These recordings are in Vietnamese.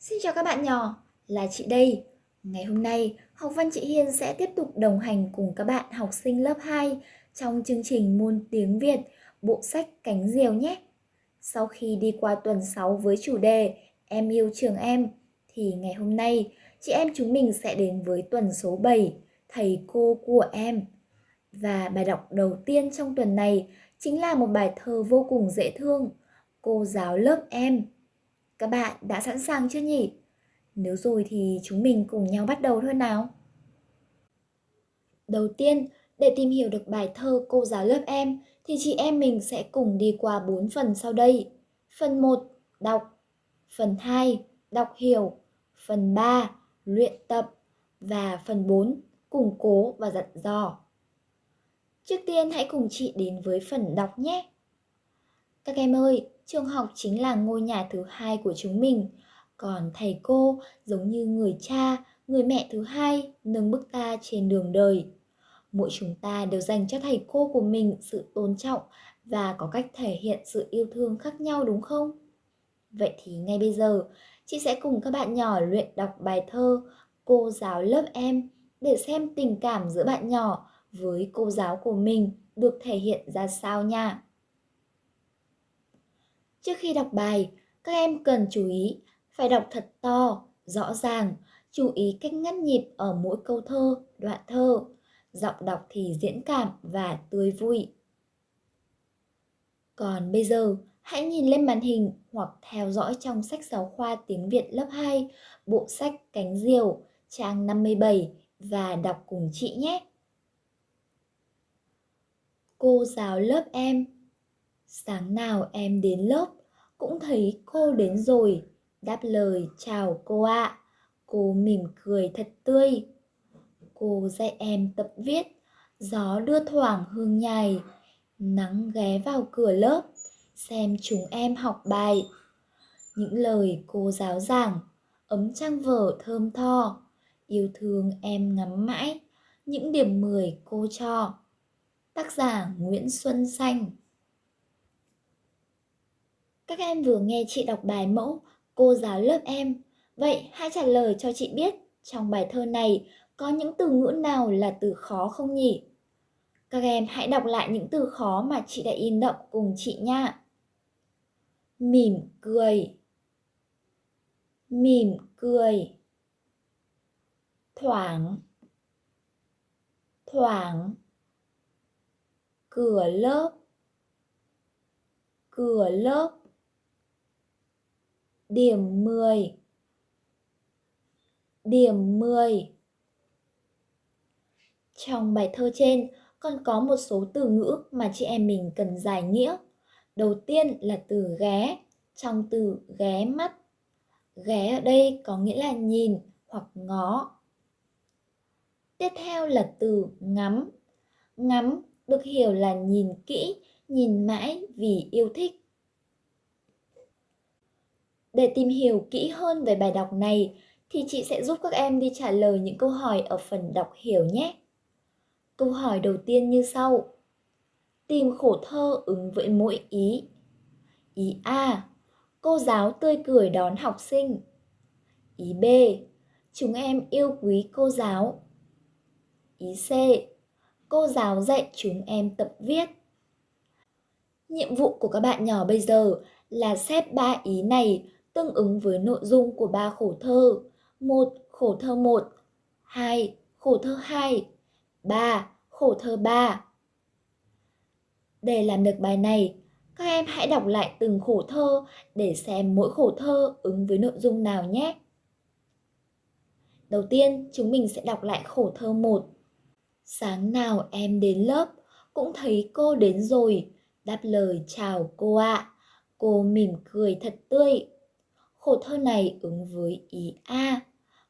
Xin chào các bạn nhỏ, là chị đây. Ngày hôm nay, Học văn chị Hiên sẽ tiếp tục đồng hành cùng các bạn học sinh lớp 2 trong chương trình môn tiếng Việt, bộ sách Cánh Diều nhé. Sau khi đi qua tuần 6 với chủ đề Em yêu trường em, thì ngày hôm nay chị em chúng mình sẽ đến với tuần số 7, Thầy cô của em. Và bài đọc đầu tiên trong tuần này chính là một bài thơ vô cùng dễ thương, Cô giáo lớp em các bạn đã sẵn sàng chưa nhỉ? Nếu rồi thì chúng mình cùng nhau bắt đầu thôi nào. Đầu tiên, để tìm hiểu được bài thơ cô giáo lớp em thì chị em mình sẽ cùng đi qua 4 phần sau đây. Phần 1, đọc. Phần 2, đọc hiểu. Phần 3, luyện tập. Và phần 4, củng cố và dặn dò. Trước tiên hãy cùng chị đến với phần đọc nhé. Các em ơi, trường học chính là ngôi nhà thứ hai của chúng mình. Còn thầy cô giống như người cha, người mẹ thứ hai nâng bước ta trên đường đời. Mỗi chúng ta đều dành cho thầy cô của mình sự tôn trọng và có cách thể hiện sự yêu thương khác nhau đúng không? Vậy thì ngay bây giờ, chị sẽ cùng các bạn nhỏ luyện đọc bài thơ Cô giáo lớp em để xem tình cảm giữa bạn nhỏ với cô giáo của mình được thể hiện ra sao nha. Trước khi đọc bài, các em cần chú ý phải đọc thật to, rõ ràng, chú ý cách ngắt nhịp ở mỗi câu thơ, đoạn thơ. Giọng đọc thì diễn cảm và tươi vui. Còn bây giờ, hãy nhìn lên màn hình hoặc theo dõi trong sách giáo khoa tiếng Việt lớp 2, bộ sách Cánh Diều, trang 57 và đọc cùng chị nhé. Cô giáo lớp em Sáng nào em đến lớp cũng thấy cô đến rồi, đáp lời chào cô ạ. À. Cô mỉm cười thật tươi. Cô dạy em tập viết, gió đưa thoảng hương nhài, nắng ghé vào cửa lớp, xem chúng em học bài. Những lời cô giáo giảng, ấm trang vở thơm tho, yêu thương em ngắm mãi, những điểm 10 cô cho. Tác giả Nguyễn Xuân Xanh các em vừa nghe chị đọc bài mẫu Cô giáo lớp em. Vậy hãy trả lời cho chị biết, trong bài thơ này có những từ ngữ nào là từ khó không nhỉ? Các em hãy đọc lại những từ khó mà chị đã in đậm cùng chị nha. Mỉm cười Mỉm cười Thoảng Thoảng Cửa lớp Cửa lớp Điểm 10 Điểm 10 Trong bài thơ trên còn có một số từ ngữ mà chị em mình cần giải nghĩa. Đầu tiên là từ ghé, trong từ ghé mắt. Ghé ở đây có nghĩa là nhìn hoặc ngó. Tiếp theo là từ ngắm. Ngắm được hiểu là nhìn kỹ, nhìn mãi vì yêu thích. Để tìm hiểu kỹ hơn về bài đọc này, thì chị sẽ giúp các em đi trả lời những câu hỏi ở phần đọc hiểu nhé. Câu hỏi đầu tiên như sau. Tìm khổ thơ ứng với mỗi ý. Ý A. Cô giáo tươi cười đón học sinh. Ý B. Chúng em yêu quý cô giáo. Ý C. Cô giáo dạy chúng em tập viết. Nhiệm vụ của các bạn nhỏ bây giờ là xếp ba ý này tương ứng với nội dung của ba khổ thơ. một Khổ thơ 1, 2. Khổ thơ 2, 3. Khổ thơ 3. Để làm được bài này, các em hãy đọc lại từng khổ thơ để xem mỗi khổ thơ ứng với nội dung nào nhé. Đầu tiên, chúng mình sẽ đọc lại khổ thơ 1. Sáng nào em đến lớp, cũng thấy cô đến rồi, đáp lời chào cô ạ. À. Cô mỉm cười thật tươi, Khổ thơ này ứng với ý A.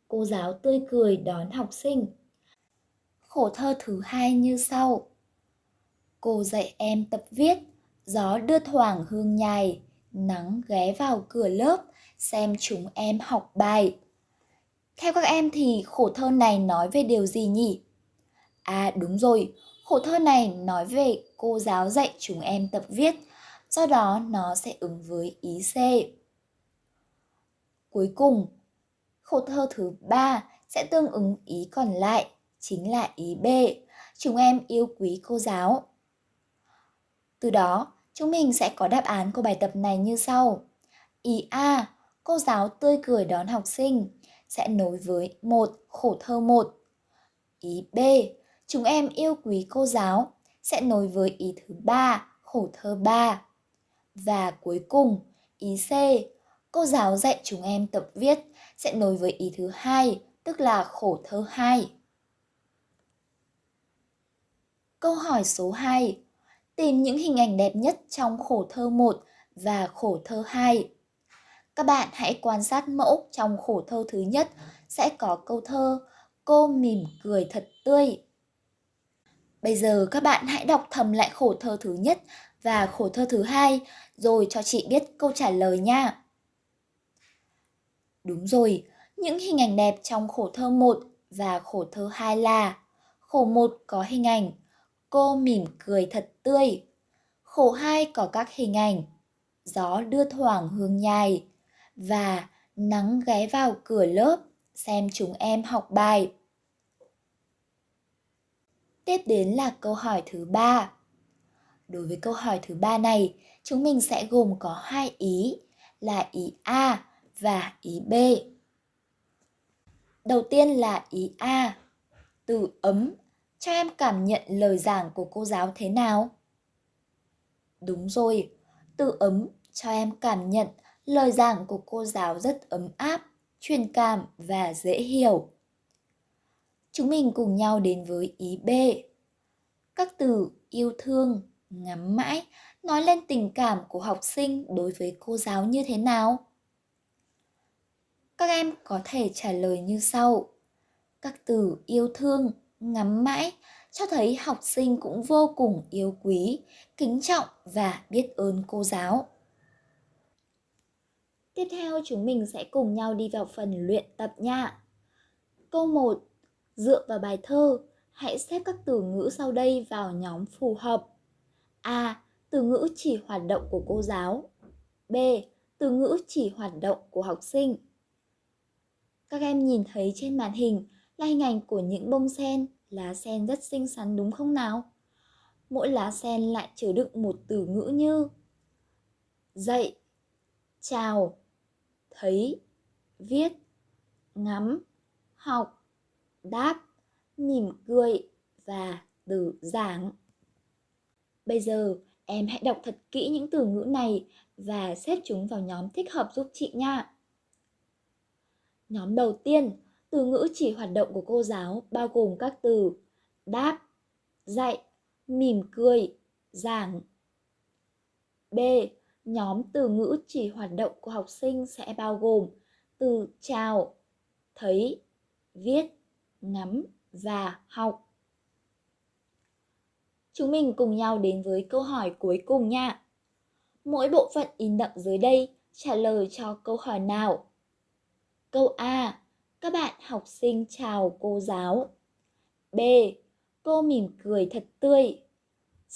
Cô giáo tươi cười đón học sinh. Khổ thơ thứ hai như sau. Cô dạy em tập viết, gió đưa thoảng hương nhài, nắng ghé vào cửa lớp, xem chúng em học bài. Theo các em thì khổ thơ này nói về điều gì nhỉ? À đúng rồi, khổ thơ này nói về cô giáo dạy chúng em tập viết, do đó nó sẽ ứng với ý C. Cuối cùng, khổ thơ thứ ba sẽ tương ứng ý còn lại, chính là ý B. Chúng em yêu quý cô giáo. Từ đó, chúng mình sẽ có đáp án của bài tập này như sau. Ý A, cô giáo tươi cười đón học sinh sẽ nối với một khổ thơ một. Ý B, chúng em yêu quý cô giáo sẽ nối với ý thứ ba khổ thơ ba. Và cuối cùng, ý C, cô giáo dạy chúng em tập viết sẽ nối với ý thứ hai, tức là khổ thơ 2. Câu hỏi số 2. Tìm những hình ảnh đẹp nhất trong khổ thơ 1 và khổ thơ 2. Các bạn hãy quan sát mẫu trong khổ thơ thứ nhất sẽ có câu thơ Cô mỉm cười thật tươi. Bây giờ các bạn hãy đọc thầm lại khổ thơ thứ nhất và khổ thơ thứ hai rồi cho chị biết câu trả lời nha. Đúng rồi, những hình ảnh đẹp trong khổ thơ 1 và khổ thơ 2 là Khổ 1 có hình ảnh Cô mỉm cười thật tươi. Khổ 2 có các hình ảnh Gió đưa thoảng hương nhài và nắng ghé vào cửa lớp xem chúng em học bài. Tiếp đến là câu hỏi thứ ba. Đối với câu hỏi thứ ba này, chúng mình sẽ gồm có hai ý là ý A và ý B. Đầu tiên là ý A. Từ ấm, cho em cảm nhận lời giảng của cô giáo thế nào? Đúng rồi, từ ấm cho em cảm nhận lời giảng của cô giáo rất ấm áp, truyền cảm và dễ hiểu. Chúng mình cùng nhau đến với ý B. Các từ yêu thương, ngắm mãi nói lên tình cảm của học sinh đối với cô giáo như thế nào? Các em có thể trả lời như sau. Các từ yêu thương, ngắm mãi cho thấy học sinh cũng vô cùng yêu quý, kính trọng và biết ơn cô giáo. Tiếp theo chúng mình sẽ cùng nhau đi vào phần luyện tập nha. Câu 1. Dựa vào bài thơ, hãy xếp các từ ngữ sau đây vào nhóm phù hợp. A. Từ ngữ chỉ hoạt động của cô giáo. B. Từ ngữ chỉ hoạt động của học sinh. Các em nhìn thấy trên màn hình là hình ảnh của những bông sen, lá sen rất xinh xắn đúng không nào? Mỗi lá sen lại chứa đựng một từ ngữ như dậy, chào, thấy, viết, ngắm, học, đáp, mỉm cười và từ giảng. Bây giờ em hãy đọc thật kỹ những từ ngữ này và xếp chúng vào nhóm thích hợp giúp chị nha. Nhóm đầu tiên, từ ngữ chỉ hoạt động của cô giáo bao gồm các từ đáp, dạy, mỉm cười, giảng. B. Nhóm từ ngữ chỉ hoạt động của học sinh sẽ bao gồm từ chào, thấy, viết, ngắm và học. Chúng mình cùng nhau đến với câu hỏi cuối cùng nha. Mỗi bộ phận in đậm dưới đây trả lời cho câu hỏi nào? Câu A. Các bạn học sinh chào cô giáo. B. Cô mỉm cười thật tươi.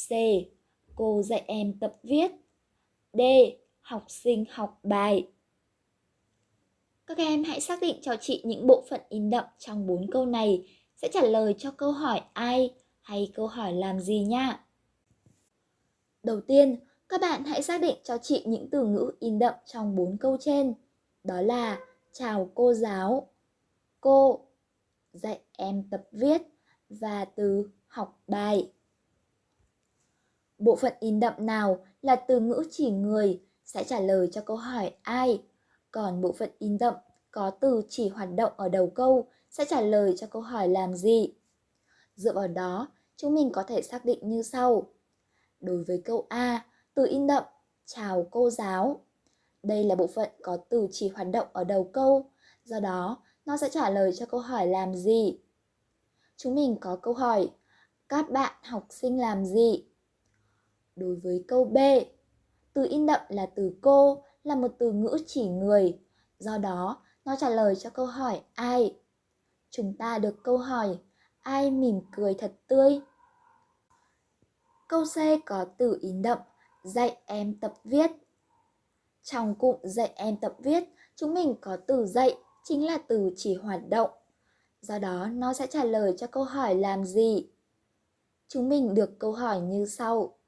C. Cô dạy em tập viết. D. Học sinh học bài. Các em hãy xác định cho chị những bộ phận in đậm trong bốn câu này sẽ trả lời cho câu hỏi ai hay câu hỏi làm gì nha. Đầu tiên, các bạn hãy xác định cho chị những từ ngữ in đậm trong bốn câu trên. Đó là chào cô giáo, cô, dạy em tập viết và từ học bài. Bộ phận in đậm nào là từ ngữ chỉ người sẽ trả lời cho câu hỏi ai, còn bộ phận in đậm có từ chỉ hoạt động ở đầu câu sẽ trả lời cho câu hỏi làm gì. Dựa vào đó, chúng mình có thể xác định như sau. Đối với câu A, từ in đậm, chào cô giáo. Đây là bộ phận có từ chỉ hoạt động ở đầu câu, do đó nó sẽ trả lời cho câu hỏi làm gì. Chúng mình có câu hỏi, các bạn học sinh làm gì? Đối với câu B, từ in đậm là từ cô là một từ ngữ chỉ người, do đó nó trả lời cho câu hỏi ai. Chúng ta được câu hỏi ai mỉm cười thật tươi. Câu C có từ in đậm dạy em tập viết. Trong cụm dạy em tập viết, chúng mình có từ dạy chính là từ chỉ hoạt động. Do đó nó sẽ trả lời cho câu hỏi làm gì. Chúng mình được câu hỏi như sau.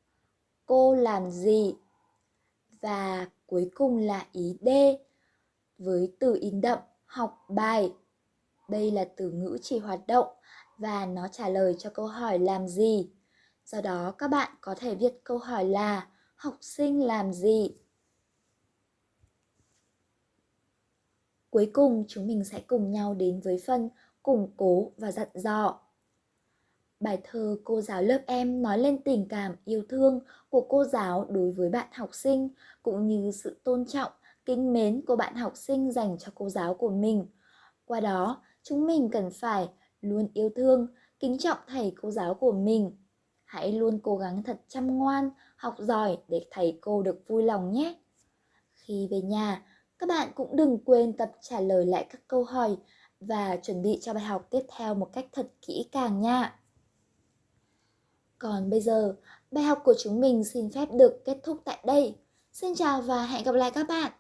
Cô làm gì? Và cuối cùng là ý D với từ in đậm học bài. Đây là từ ngữ chỉ hoạt động và nó trả lời cho câu hỏi làm gì. Do đó các bạn có thể viết câu hỏi là học sinh làm gì? Cuối cùng chúng mình sẽ cùng nhau đến với phần củng cố và dặn dò. Bài thơ cô giáo lớp em nói lên tình cảm yêu thương của cô giáo đối với bạn học sinh cũng như sự tôn trọng, kính mến của bạn học sinh dành cho cô giáo của mình. Qua đó, chúng mình cần phải luôn yêu thương, kính trọng thầy cô giáo của mình. Hãy luôn cố gắng thật chăm ngoan, học giỏi để thầy cô được vui lòng nhé. Khi về nhà, các bạn cũng đừng quên tập trả lời lại các câu hỏi và chuẩn bị cho bài học tiếp theo một cách thật kỹ càng nha. Còn bây giờ, bài học của chúng mình xin phép được kết thúc tại đây. Xin chào và hẹn gặp lại các bạn.